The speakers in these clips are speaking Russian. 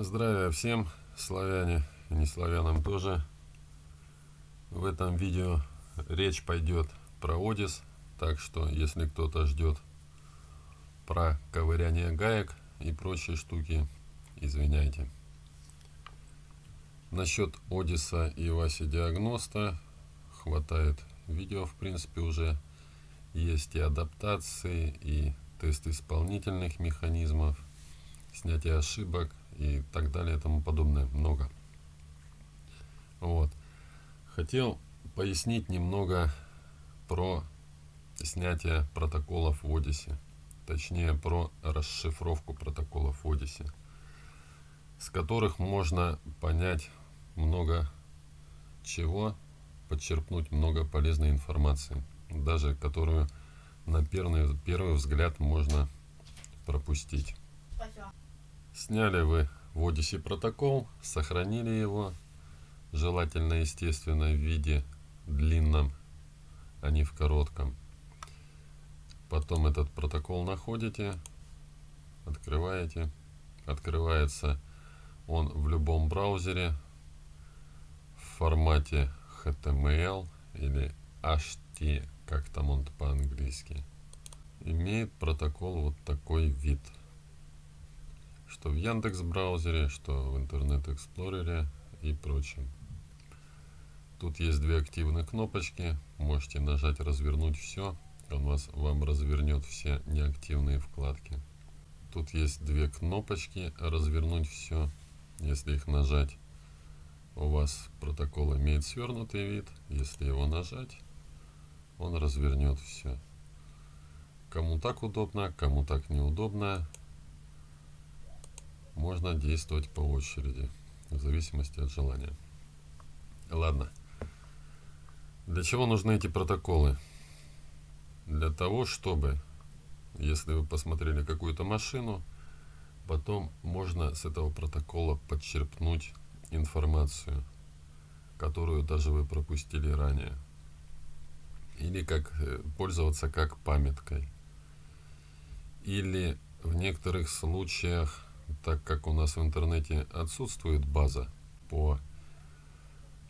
Здравия всем, славяне и не славянам тоже. В этом видео речь пойдет про Одис, так что если кто-то ждет про ковыряние гаек и прочие штуки, извиняйте. Насчет Одиса и Васи Диагноста хватает видео, в принципе, уже есть и адаптации, и тест исполнительных механизмов, снятие ошибок и так далее и тому подобное. Много. Вот. Хотел пояснить немного про снятие протоколов в Одиссе. Точнее, про расшифровку протоколов в Одиссе. С которых можно понять много чего, подчерпнуть много полезной информации. Даже которую на первый, первый взгляд можно пропустить. Сняли вы в Odyssey протокол, сохранили его, желательно, естественно, в виде длинном, а не в коротком. Потом этот протокол находите, открываете. Открывается он в любом браузере в формате HTML или HT, как там он по-английски. Имеет протокол вот такой вид – что в Яндекс браузере, что в Интернет Эксплорере и прочем. Тут есть две активные кнопочки. Можете нажать «Развернуть все». Он вас, вам развернет все неактивные вкладки. Тут есть две кнопочки «Развернуть все». Если их нажать, у вас протокол имеет свернутый вид. Если его нажать, он развернет все. Кому так удобно, кому так неудобно, можно действовать по очереди, в зависимости от желания. Ладно. Для чего нужны эти протоколы? Для того, чтобы, если вы посмотрели какую-то машину, потом можно с этого протокола подчерпнуть информацию, которую даже вы пропустили ранее. Или как э, пользоваться как памяткой. Или в некоторых случаях так как у нас в интернете отсутствует база по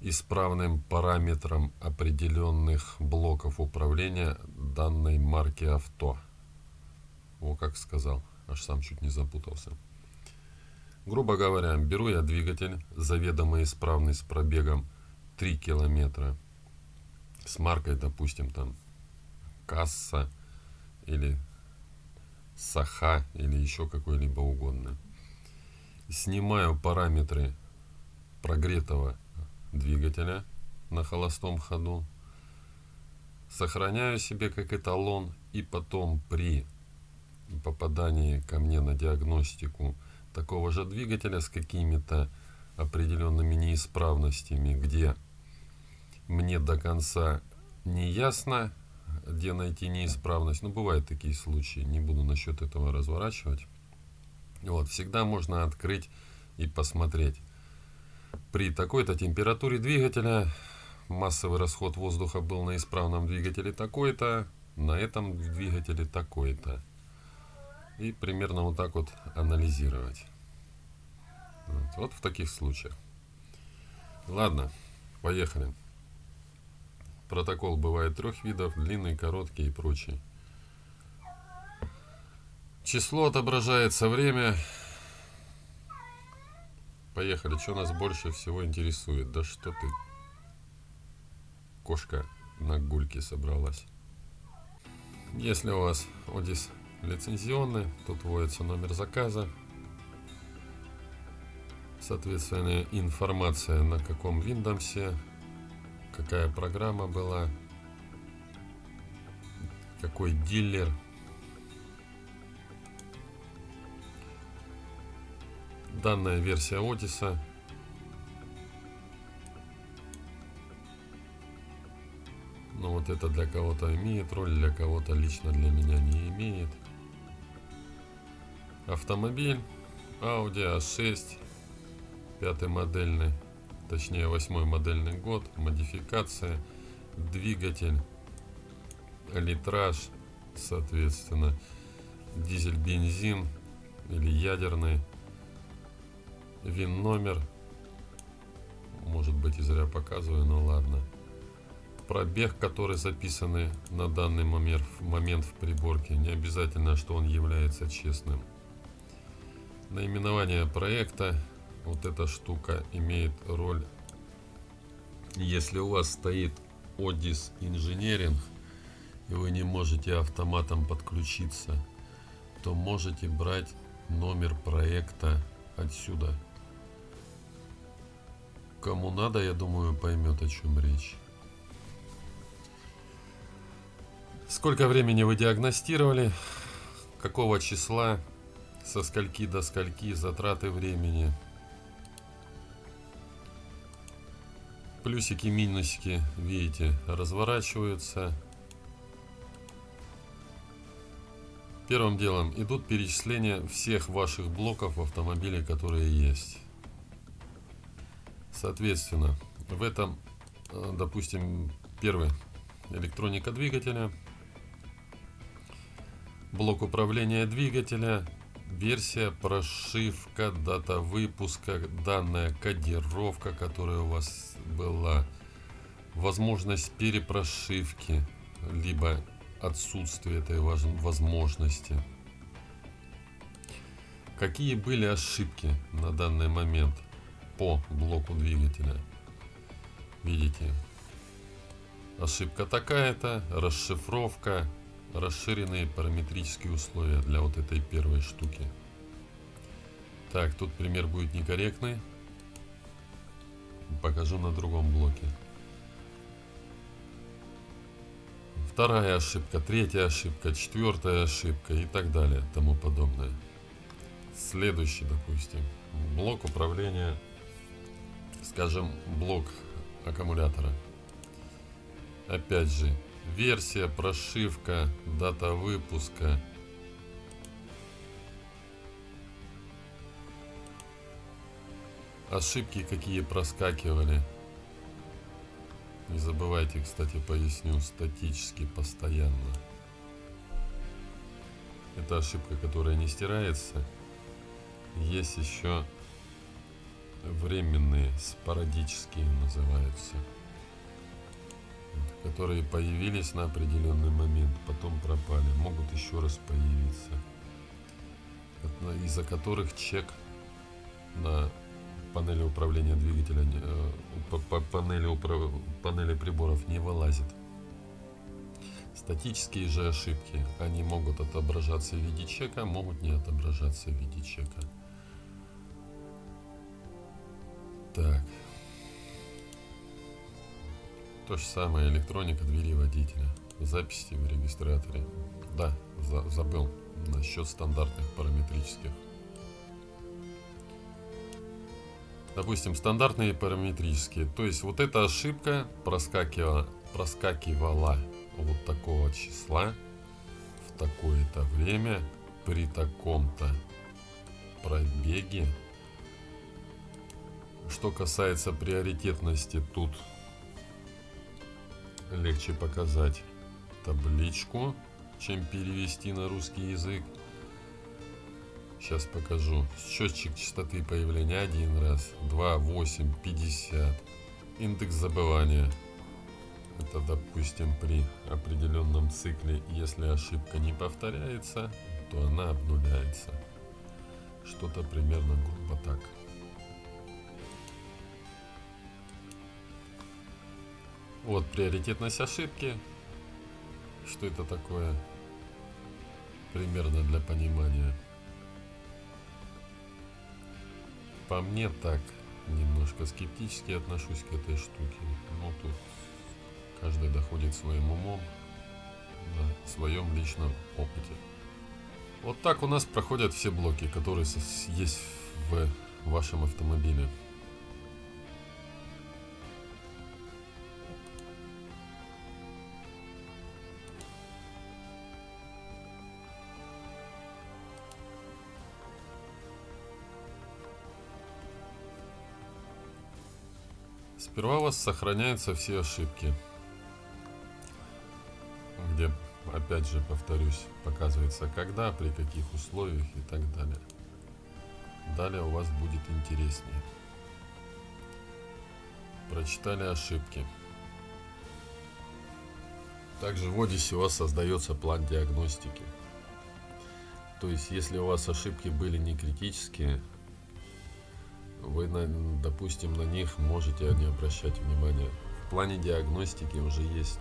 исправным параметрам определенных блоков управления данной марки авто. О, как сказал, аж сам чуть не запутался. Грубо говоря, беру я двигатель, заведомо исправный с пробегом 3 километра, с маркой, допустим, там касса или саха или еще какой-либо угодно снимаю параметры прогретого двигателя на холостом ходу, сохраняю себе как эталон и потом при попадании ко мне на диагностику такого же двигателя с какими-то определенными неисправностями, где мне до конца не ясно, где найти неисправность. Ну, бывают такие случаи, не буду насчет этого разворачивать. Вот, всегда можно открыть и посмотреть. При такой-то температуре двигателя массовый расход воздуха был на исправном двигателе такой-то, на этом двигателе такой-то. И примерно вот так вот анализировать. Вот, вот в таких случаях. Ладно, поехали. Протокол бывает трех видов, длинный, короткий и прочий. Число отображается, время. Поехали, что нас больше всего интересует? Да что ты, кошка на гульке собралась. Если у вас Одис лицензионный, тут вводится номер заказа. Соответственно, информация на каком Windows, какая программа была, какой дилер – данная версия Отиса но вот это для кого-то имеет роль, для кого-то лично для меня не имеет. Автомобиль Audi A6, пятый модельный, точнее восьмой модельный год, модификация, двигатель, литраж, соответственно, дизель-бензин или ядерный вин номер. Может быть и зря показываю, но ладно. Пробег, который записаны на данный момент, момент в приборке. Не обязательно, что он является честным. Наименование проекта. Вот эта штука имеет роль. Если у вас стоит Odis Engineering, и вы не можете автоматом подключиться, то можете брать номер проекта отсюда. Кому надо, я думаю, поймет, о чем речь. Сколько времени вы диагностировали? Какого числа? Со скольки до скольки? Затраты времени? Плюсики, минусики, видите, разворачиваются. Первым делом идут перечисления всех ваших блоков в автомобиле, которые есть. Соответственно, в этом, э, допустим, первый электроника двигателя, блок управления двигателя, версия, прошивка, дата выпуска, данная кодировка, которая у вас была, возможность перепрошивки, либо отсутствие этой возможности. Какие были ошибки на данный момент по блоку двигателя? Видите, ошибка такая-то, расшифровка, расширенные параметрические условия для вот этой первой штуки. Так, тут пример будет некорректный. Покажу на другом блоке. вторая ошибка, третья ошибка, четвертая ошибка и так далее, тому подобное. Следующий, допустим, блок управления, скажем, блок аккумулятора. Опять же, версия, прошивка, дата выпуска. Ошибки какие проскакивали. Не забывайте, кстати, поясню, статически постоянно. Это ошибка, которая не стирается. Есть еще временные, спорадические называются, которые появились на определенный момент, потом пропали, могут еще раз появиться, из-за которых чек на панели управления двигателя, э, панели, панели приборов не вылазит. Статические же ошибки, они могут отображаться в виде чека, могут не отображаться в виде чека. Так. То же самое электроника двери водителя. Записи в регистраторе. Да, за забыл насчет стандартных параметрических. допустим, стандартные параметрические. То есть вот эта ошибка проскакивала, проскакивала вот такого числа в такое-то время при таком-то пробеге. Что касается приоритетности, тут легче показать табличку, чем перевести на русский язык. Сейчас покажу. Счетчик частоты появления один раз, 2, 8, 50. Индекс забывания. Это, допустим, при определенном цикле, если ошибка не повторяется, то она обнуляется. Что-то примерно грубо так. Вот приоритетность ошибки. Что это такое? Примерно для понимания. по мне так немножко скептически отношусь к этой штуке. Но тут каждый доходит своим умом на своем личном опыте. Вот так у нас проходят все блоки, которые есть в вашем автомобиле. Сперва у вас сохраняются все ошибки, где, опять же, повторюсь, показывается когда, при каких условиях и так далее. далее у вас будет интереснее. Прочитали ошибки. Также в Одиссе у вас создается план диагностики. То есть, если у вас ошибки были не критические, вы, допустим, на них можете не обращать внимания. В плане диагностики уже есть,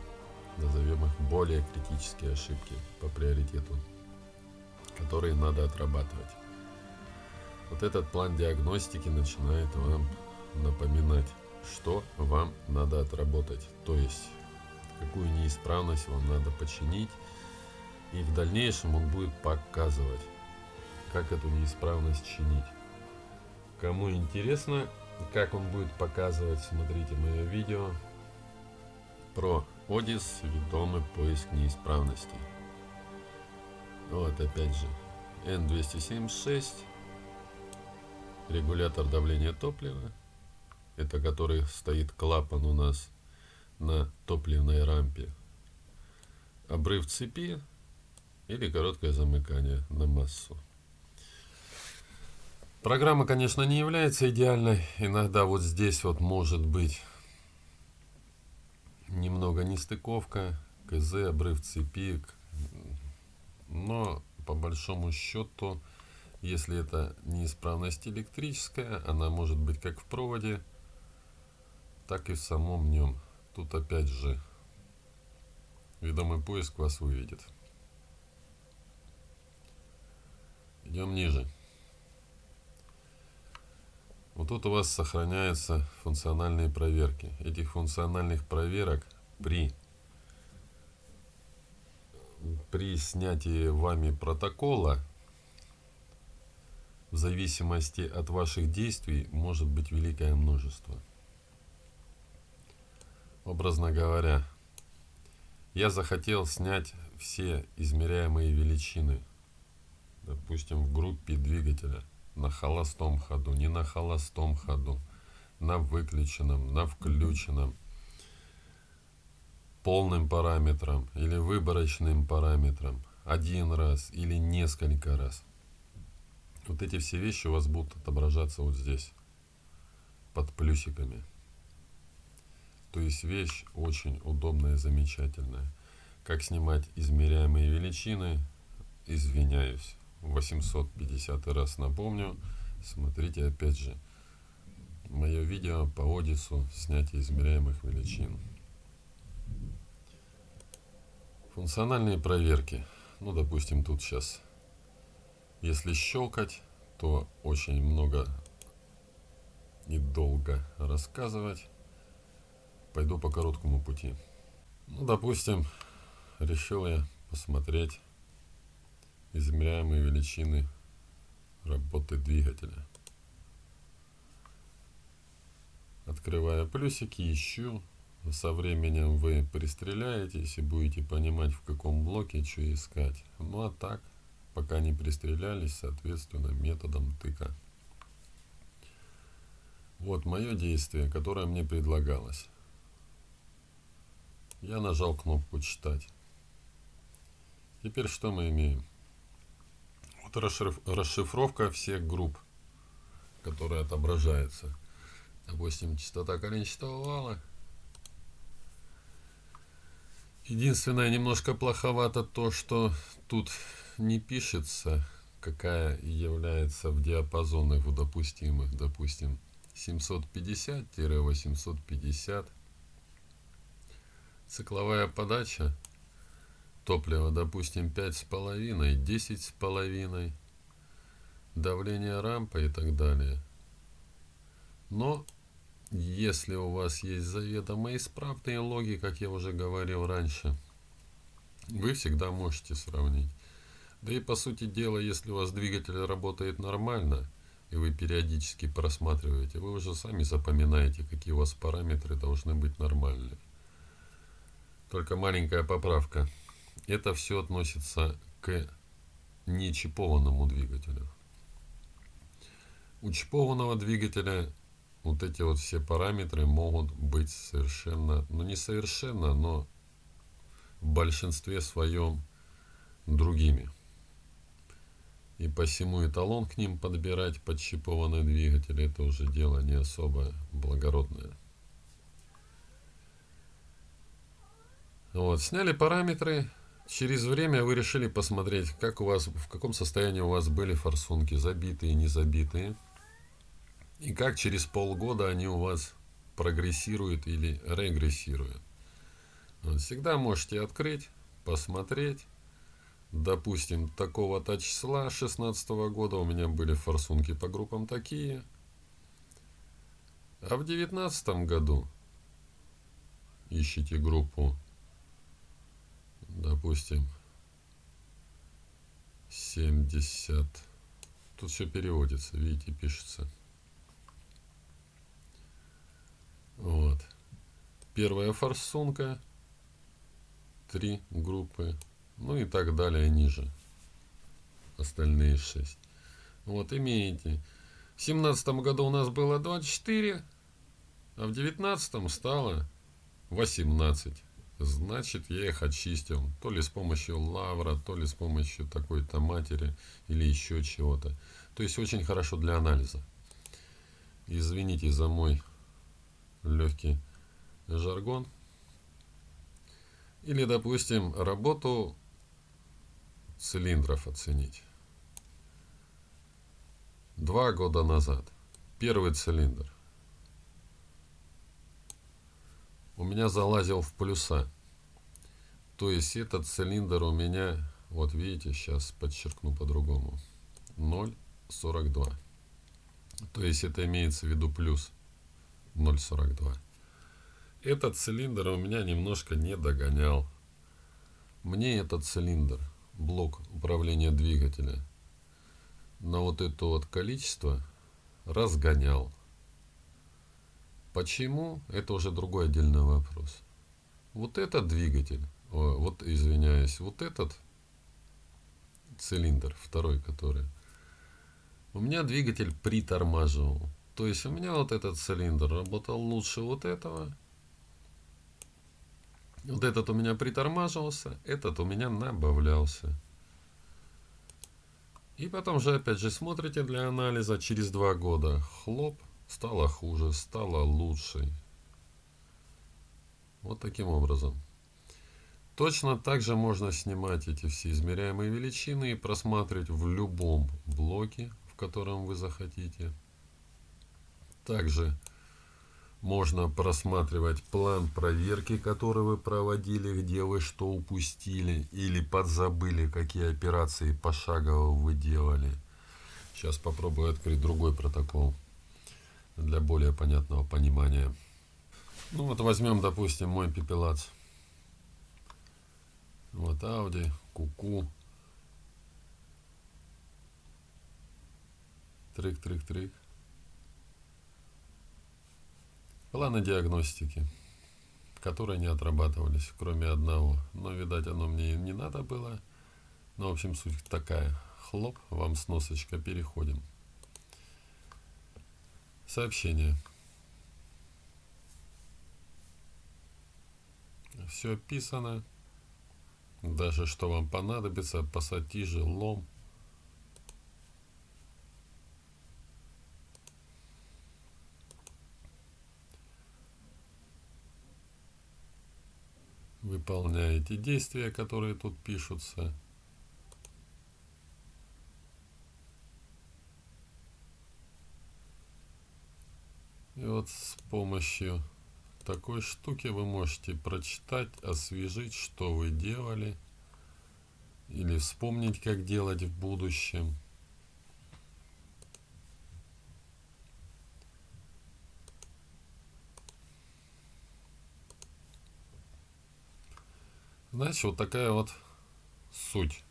назовем их, более критические ошибки по приоритету, которые надо отрабатывать. Вот этот план диагностики начинает вам напоминать, что вам надо отработать. То есть какую неисправность вам надо починить. И в дальнейшем он будет показывать, как эту неисправность чинить. Кому интересно, как он будет показывать, смотрите мое видео про Одис ведомый поиск неисправностей. Вот опять же N276 регулятор давления топлива это который стоит клапан у нас на топливной рампе. Обрыв цепи или короткое замыкание на массу. Программа, конечно, не является идеальной. Иногда вот здесь вот может быть немного нестыковка, КЗ, обрыв цепи. Но по большому счету, если это неисправность электрическая, она может быть как в проводе, так и в самом нем. Тут опять же ведомый поиск вас выведет. Идем ниже. Вот тут у вас сохраняются функциональные проверки. Этих функциональных проверок при, при снятии вами протокола в зависимости от ваших действий может быть великое множество образно говоря, я захотел снять все измеряемые величины, допустим, в группе двигателя, на холостом ходу, не на холостом ходу, на выключенном, на включенном, полным параметром или выборочным параметром, один раз или несколько раз. Вот эти все вещи у вас будут отображаться вот здесь, под плюсиками. То есть вещь очень удобная и замечательная. Как снимать измеряемые величины, извиняюсь. 850 раз напомню. Смотрите опять же мое видео по Одису снятие измеряемых величин. Функциональные проверки. Ну, допустим, тут сейчас, если щелкать, то очень много и долго рассказывать пойду по короткому пути. Ну, допустим, решил я посмотреть измеряемые величины работы двигателя. Открывая плюсики, ищу. Со временем вы пристреляетесь и будете понимать, в каком блоке что искать. Ну а так, пока не пристрелялись, соответственно, методом тыка. Вот мое действие, которое мне предлагалось. Я нажал кнопку «Читать». Теперь что мы имеем? Вот расшифровка всех групп, которые отображаются. Допустим, частота коленчатого вала. Единственное, немножко плоховато то, что тут не пишется, какая является в диапазонах в допустимых. Допустим, 750-850 цикловая подача топлива, допустим, 5,5, 10,5, давление рампы и так далее. Но если у вас есть заведомо исправные логи, как я уже говорил раньше, вы всегда можете сравнить. Да и по сути дела, если у вас двигатель работает нормально, и вы периодически просматриваете, вы уже сами запоминаете, какие у вас параметры должны быть нормальные. Только маленькая поправка. Это все относится к нечипованному двигателю. У чипованного двигателя вот эти вот все параметры могут быть совершенно, ну не совершенно, но в большинстве своем другими. И посему эталон к ним подбирать подщипованный двигатель, это уже дело не особо благородное. Вот, сняли параметры. Через время вы решили посмотреть, как у вас, в каком состоянии у вас были форсунки, забитые, не забитые. И как через полгода они у вас прогрессируют или регрессируют. Вот, всегда можете открыть, посмотреть допустим, такого-то числа 16 года у меня были форсунки по группам такие. А в девятнадцатом году ищите группу, допустим, 70. Тут все переводится, видите, пишется. Вот. Первая форсунка, три группы, ну и так далее ниже. Остальные 6. Вот, имеете. В семнадцатом году у нас было 24, а в девятнадцатом стало 18. Значит, я их очистил. То ли с помощью лавра, то ли с помощью такой-то матери или еще чего-то. То есть очень хорошо для анализа. Извините за мой легкий жаргон. Или, допустим, работу цилиндров оценить. Два года назад. Первый цилиндр. У меня залазил в плюса. То есть этот цилиндр у меня, вот видите, сейчас подчеркну по-другому, 0,42. То есть это имеется в виду плюс 0,42. Этот цилиндр у меня немножко не догонял. Мне этот цилиндр блок управления двигателя на вот это вот количество разгонял. Почему? Это уже другой отдельный вопрос. Вот этот двигатель, вот извиняюсь, вот этот цилиндр, второй который, у меня двигатель притормаживал. То есть у меня вот этот цилиндр работал лучше вот этого, вот этот у меня притормаживался, этот у меня набавлялся. И потом же опять же смотрите для анализа через два года. Хлоп, стало хуже, стало лучше. Вот таким образом. Точно так же можно снимать эти все измеряемые величины и просматривать в любом блоке, в котором вы захотите. Также можно просматривать план проверки, который вы проводили, где вы что упустили или подзабыли, какие операции пошагово вы делали. Сейчас попробую открыть другой протокол для более понятного понимания. Ну вот возьмем, допустим, мой пепелац. Вот Audi, Куку. Трик-трик-трик. Планы диагностики, которые не отрабатывались, кроме одного. Но, видать, оно мне не надо было. Ну, в общем, суть такая. Хлоп, вам сносочка, переходим. Сообщение. Все описано. Даже что вам понадобится, пассатижи, лом – выполняете действия, которые тут пишутся. И вот с помощью такой штуки вы можете прочитать, освежить, что вы делали, или вспомнить, как делать в будущем. Значит, вот такая вот суть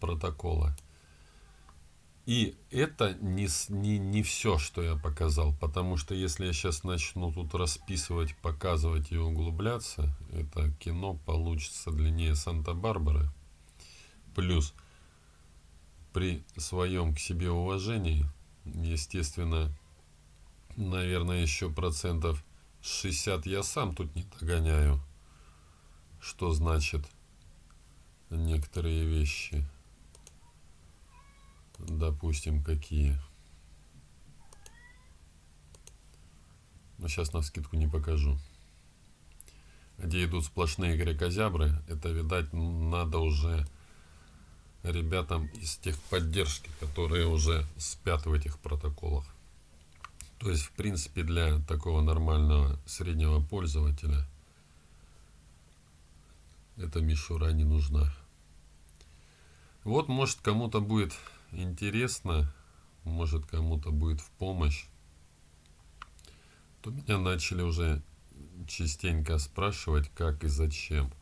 протокола. И это не, не, не все, что я показал, потому что если я сейчас начну тут расписывать, показывать и углубляться, это кино получится длиннее Санта-Барбары. Плюс при своем к себе уважении, естественно, наверное, еще процентов 60 я сам тут не догоняю что значит некоторые вещи. Допустим, какие. Но сейчас на скидку не покажу. Где идут сплошные грекозябры, это, видать, надо уже ребятам из техподдержки, которые уже спят в этих протоколах. То есть, в принципе, для такого нормального среднего пользователя эта мишура не нужна. Вот, может, кому-то будет интересно, может, кому-то будет в помощь, то меня начали уже частенько спрашивать, как и зачем.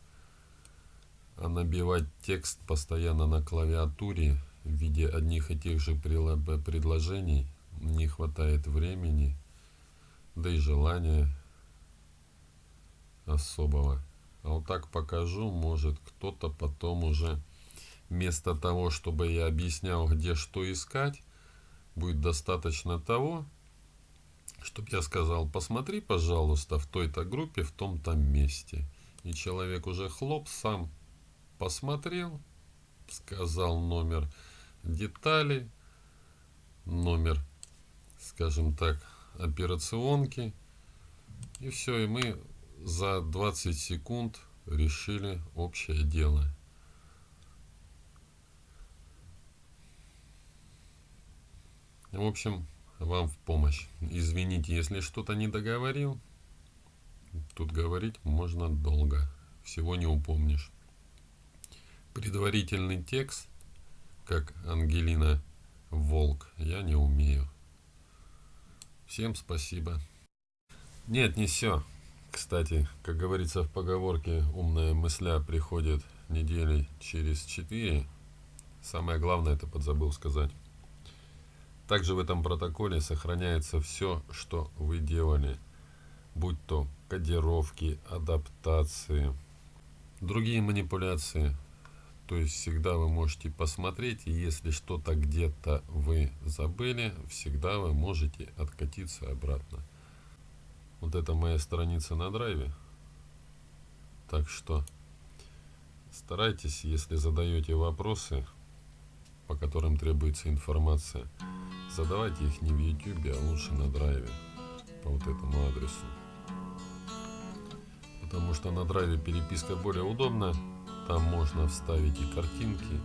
А набивать текст постоянно на клавиатуре в виде одних и тех же предложений не хватает времени, да и желания особого. А вот так покажу, может кто-то потом уже вместо того, чтобы я объяснял, где что искать, будет достаточно того, чтобы я сказал, посмотри, пожалуйста, в той-то группе, в том-то месте. И человек уже хлоп сам посмотрел, сказал номер детали, номер, скажем так, операционки. И все, и мы за 20 секунд решили общее дело. В общем, вам в помощь. Извините, если что-то не договорил. Тут говорить можно долго. Всего не упомнишь. Предварительный текст, как Ангелина Волк, я не умею. Всем спасибо. Нет, не все. Кстати, как говорится в поговорке, умная мысля приходит недели через четыре. Самое главное, это подзабыл сказать. Также в этом протоколе сохраняется все, что вы делали, будь то кодировки, адаптации, другие манипуляции. То есть всегда вы можете посмотреть, и если что-то где-то вы забыли, всегда вы можете откатиться обратно. Вот это моя страница на драйве. Так что старайтесь, если задаете вопросы, по которым требуется информация, Задавайте их не в YouTube, а лучше на драйве по вот этому адресу. Потому что на драйве переписка более удобна. Там можно вставить и картинки,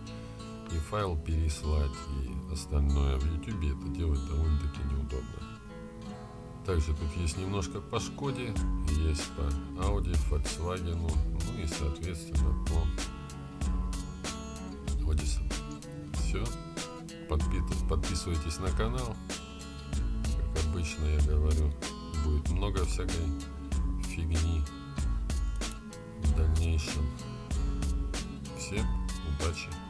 и файл переслать, и остальное. В YouTube это делать довольно-таки неудобно. Также тут есть немножко по Шкоде, есть по Audi, Volkswagen, ну и соответственно по Odyssey. Все подписывайтесь на канал. Как обычно я говорю, будет много всякой фигни в дальнейшем. Всем удачи!